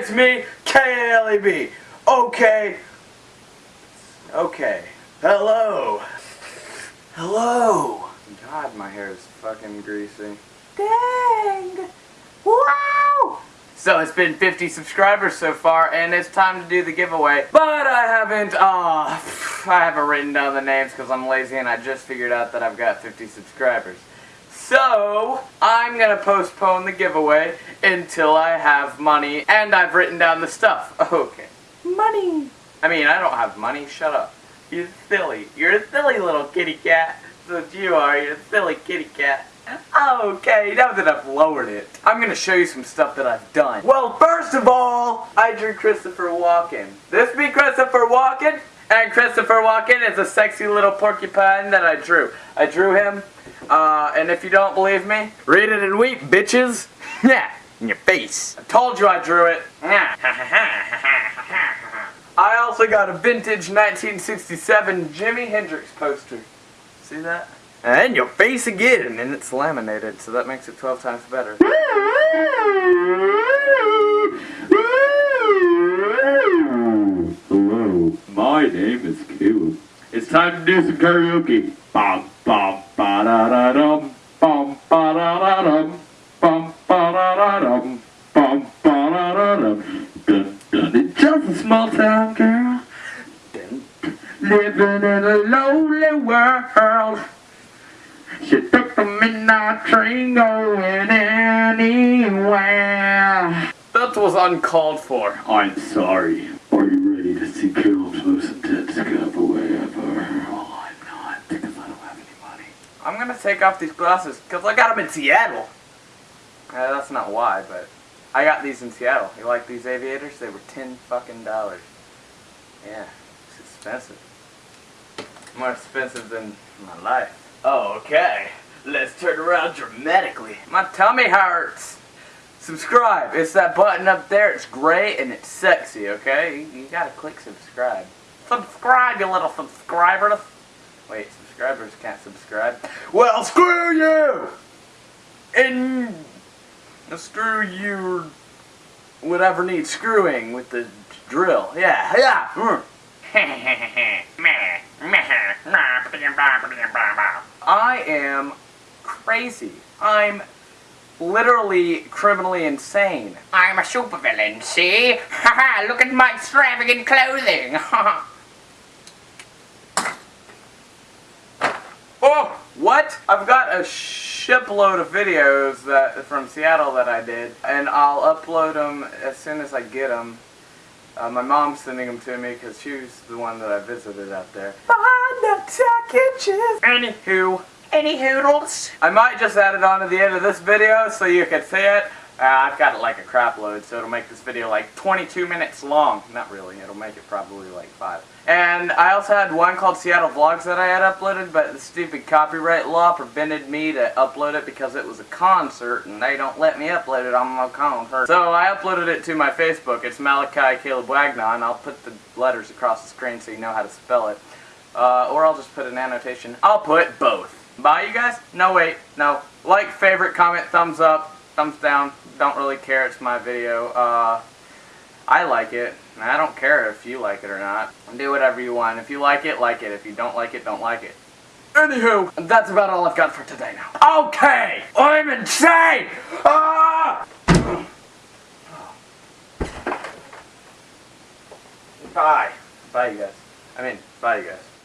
it's me, KLEB. Okay. Okay. Hello. Hello. God, my hair is fucking greasy. Dang. Wow. So it's been 50 subscribers so far, and it's time to do the giveaway. But I haven't, uh, I haven't written down the names because I'm lazy and I just figured out that I've got 50 subscribers. So, I'm gonna postpone the giveaway until I have money and I've written down the stuff. Okay. Money. I mean, I don't have money. Shut up. You're silly. You're a silly little kitty cat. That's what you are. You're a silly kitty cat. Okay, now that I've lowered it, I'm gonna show you some stuff that I've done. Well, first of all, I drew Christopher Walken. This be Christopher Walken, and Christopher Walken is a sexy little porcupine that I drew. I drew him, uh, and if you don't believe me, read it and weep, bitches. Yeah, in your face. I told you I drew it. I also got a vintage 1967 Jimi Hendrix poster. See that? And your face again, and it's laminated, so that makes it 12 times better. name is Caleb. It's time to do some karaoke. Bum bum ba da da dum. Bum ba da da dum. Bum ba da da dum. Bum ba da da dum. Dun dun. It's just a small town girl. Dun, dun. Living in a lonely world. She took the midnight train going anywhere. That was uncalled for. I'm sorry. Are you ready to see Caleb's most intense giveaway ever? Well, I'm not, because I don't have any money. I'm gonna take off these glasses, because I got them in Seattle. Uh, that's not why, but I got these in Seattle. You like these aviators? They were 10 fucking dollars. Yeah, it's expensive. More expensive than my life. Oh, okay. Let's turn around dramatically. My tummy hurts. Subscribe. It's that button up there. It's gray and it's sexy, okay? You, you gotta click subscribe. Subscribe, you little subscribers. Wait, subscribers can't subscribe. Well, screw you! And screw you whatever needs screwing with the drill. Yeah, yeah. mm. I am crazy. I'm literally criminally insane. I'm a supervillain, see? Haha, look at my extravagant clothing! oh, what? I've got a shipload of videos that from Seattle that I did, and I'll upload them as soon as I get them. Uh, my mom's sending them to me because she was the one that I visited out there. Behind the packages. Anywho, Any hoodles? I might just add it on to the end of this video so you can see it. Uh, I've got it like a crap load, so it'll make this video like 22 minutes long. Not really, it'll make it probably like 5. And I also had one called Seattle Vlogs that I had uploaded, but the stupid copyright law prevented me to upload it because it was a concert, and they don't let me upload it on my concert. So I uploaded it to my Facebook. It's Malachi Caleb Wagnon. I'll put the letters across the screen so you know how to spell it. Uh, or I'll just put an annotation. I'll put both. Bye, you guys? No, wait. No. Like, favorite, comment, thumbs up, thumbs down. Don't really care. It's my video. Uh, I like it. and I don't care if you like it or not. Do whatever you want. If you like it, like it. If you don't like it, don't like it. Anywho, that's about all I've got for today now. Okay! I'm insane! Ah! Bye. Bye, you guys. I mean, bye, you guys.